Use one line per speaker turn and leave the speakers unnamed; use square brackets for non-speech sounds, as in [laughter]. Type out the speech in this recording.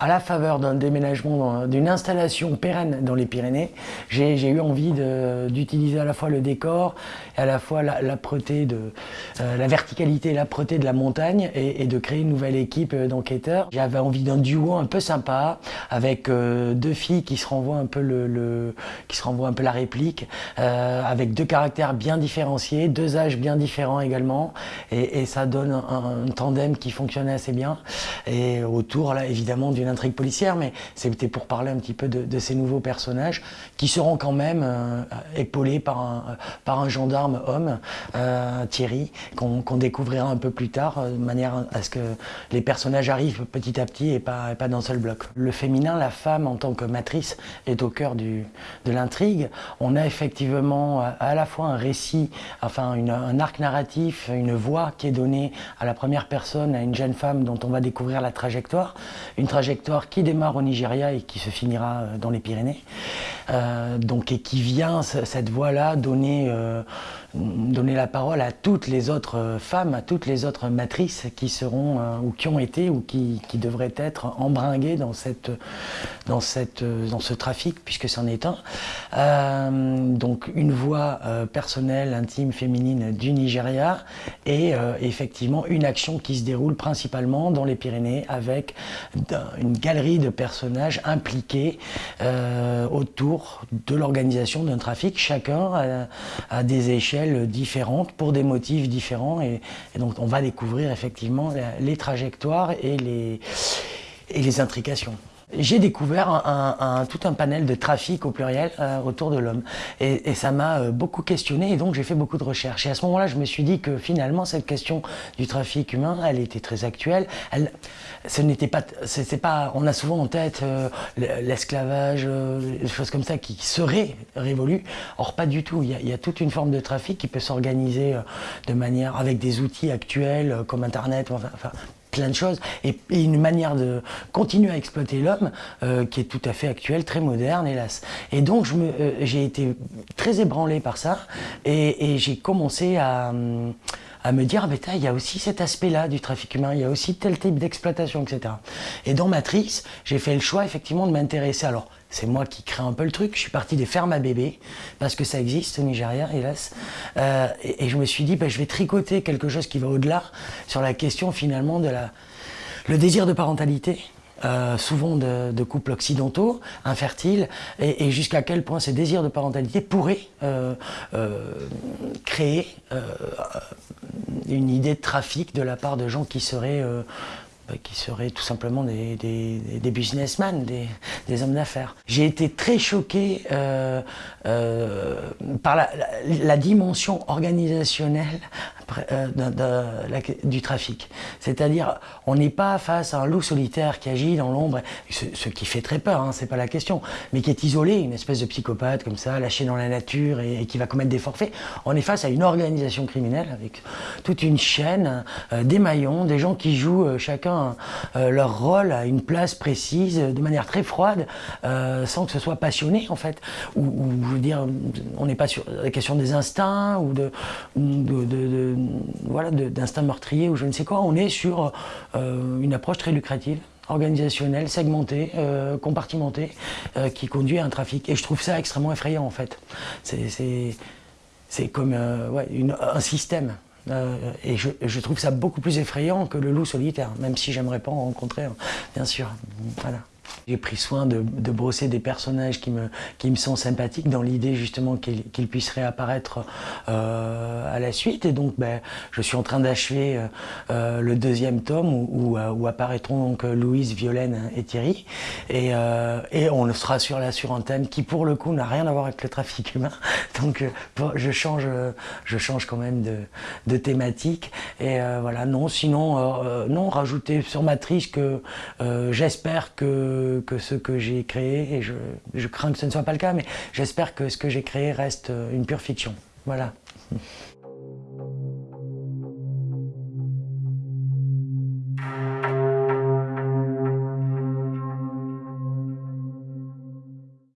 à la faveur d'un déménagement, d'une installation pérenne dans les Pyrénées, j'ai eu envie d'utiliser à la fois le décor et à la fois l'âpreté, de euh, la verticalité et l'âpreté de la montagne et, de créer une nouvelle équipe d'enquêteurs. J'avais envie d'un duo un peu sympa avec euh, deux filles qui se renvoient un peu le, qui se renvoient un peu la réplique, euh, avec deux caractères bien différenciés, deux âges bien différents également, et, ça donne un, un, tandem qui fonctionne assez bien. Et autour là évidemment d'une intrigue policière, mais c'était pour parler un petit peu de, ces nouveaux personnages qui seront quand même euh, épaulés par un, par un gendarme homme, euh, Thierry, qu'on découvrira un peu plus tard, euh, de manière à ce que les personnages arrivent petit à petit et pas, pas d'un seul bloc. Le féminin, la femme en tant que matrice est au cœur du, de l'intrigue. On a effectivement à la fois un récit, enfin un arc narratif, une voix qui est donnée à la première personne, à une jeune femme dont on va découvrir la trajectoire, une trajectoire qui démarre au Nigeria et qui se finira euh, dans les Pyrénées, euh, donc, et qui vient, cette voie-là, donner, euh, donner la parole à toutes les autres femmes, à toutes les autres matrices qui seront, ou qui ont été, ou qui, devraient être embringuées dans, cette, dans, cette, dans ce trafic, puisque c'en est un. donc une voix personnelle, intime, féminine du Nigeria, et effectivement une action qui se déroule principalement dans les Pyrénées avec une galerie de personnages impliqués euh, autour de l'organisation d'un trafic, chacun à, des échelles différentes, pour des motifs différents, et, donc on va découvrir effectivement les trajectoires et les, et les intrications. J'ai découvert un, tout un panel de trafic au pluriel euh, autour de l'homme et, ça m'a euh, beaucoup questionné et donc j'ai fait beaucoup de recherches. Et à ce moment-là, je me suis dit que finalement cette question du trafic humain, elle était très actuelle. Elle, ce n'était pas, c'est pas, on a souvent en tête euh, l'esclavage, des choses comme ça qui seraient révolues. Or pas du tout. Il y, a, il y a toute une forme de trafic qui peut s'organiser de manière avec des outils actuels comme Internet, enfin, enfin plein de choses, et, une manière de continuer à exploiter l'homme euh, qui est tout à fait actuelle, très moderne, hélas. Et donc euh, j'ai été très ébranlé par ça, et, j'ai commencé à, à me dire, ah, il y a aussi cet aspect-là du trafic humain, il y a aussi tel type d'exploitation, etc. Et dans Matrix, j'ai fait le choix effectivement de m'intéresser, alors c'est moi qui crée un peu le truc. Je suis parti des fermes à bébés, parce que ça existe au Nigeria, hélas. Euh, et, je me suis dit, bah, je vais tricoter quelque chose qui va au-delà sur la question finalement de la, le désir de parentalité. Euh, souvent de, couples occidentaux, infertiles, et, jusqu'à quel point ces désirs de parentalité pourraient euh, créer une idée de trafic de la part de gens qui seraient bah, qui seraient tout simplement des, businessmen, des, hommes d'affaires. J'ai été très choqué euh, euh, par la, dimension organisationnelle euh, du trafic. C'est-à-dire, on n'est pas face à un loup solitaire qui agit dans l'ombre, ce, qui fait très peur, hein, c'est pas la question, mais qui est isolé, une espèce de psychopathe comme ça, lâché dans la nature et, qui va commettre des forfaits. On est face à une organisation criminelle avec toute une chaîne, euh, des maillons, des gens qui jouent euh, chacun leur rôle à une place précise, de manière très froide, sans que ce soit passionné en fait. Ou, je veux dire, on n'est pas sur la question des instincts ou de, voilà, d'instinct meurtrier ou je ne sais quoi. On est sur euh, une approche très lucrative organisationnelle, segmentée, euh, compartimentée, euh, qui conduit à un trafic. Et je trouve ça extrêmement effrayant en fait. C'est comme un système. et je, je, trouve ça beaucoup plus effrayant que le loup solitaire, même si j'aimerais pas en rencontrer, bien sûr. Voilà. J'ai pris soin de, brosser des personnages qui me, qui me sont sympathiques dans l'idée justement qu'ils puissent réapparaître euh, à la suite. Et donc ben, je suis en train d'achever euh, euh, le deuxième tome où, apparaîtront donc Louise, Violaine et Thierry. Et, et on sera sur la sur un thème qui pour le coup n'a rien à voir avec le trafic humain. [laughs] Donc je change, je change quand même de, thématique. Et voilà, non, sinon, non, rajouter sur Matrice que j'espère que que, ce que j'ai créé, et je, je, crains que ce ne soit pas le cas, mais j'espère que ce que j'ai créé reste une pure fiction. Voilà. [laughs]